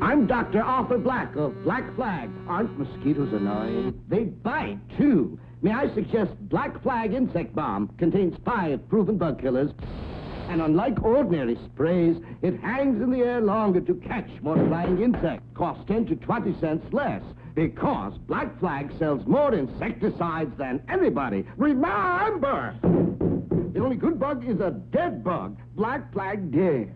I'm Dr. Arthur Black of Black Flag. Aren't mosquitoes annoying? They bite, too. May I suggest Black Flag Insect Bomb contains five proven bug killers. And unlike ordinary sprays, it hangs in the air longer to catch more flying insects. Costs 10 to 20 cents less. Because Black Flag sells more insecticides than anybody. Remember! The only good bug is a dead bug. Black Flag dead.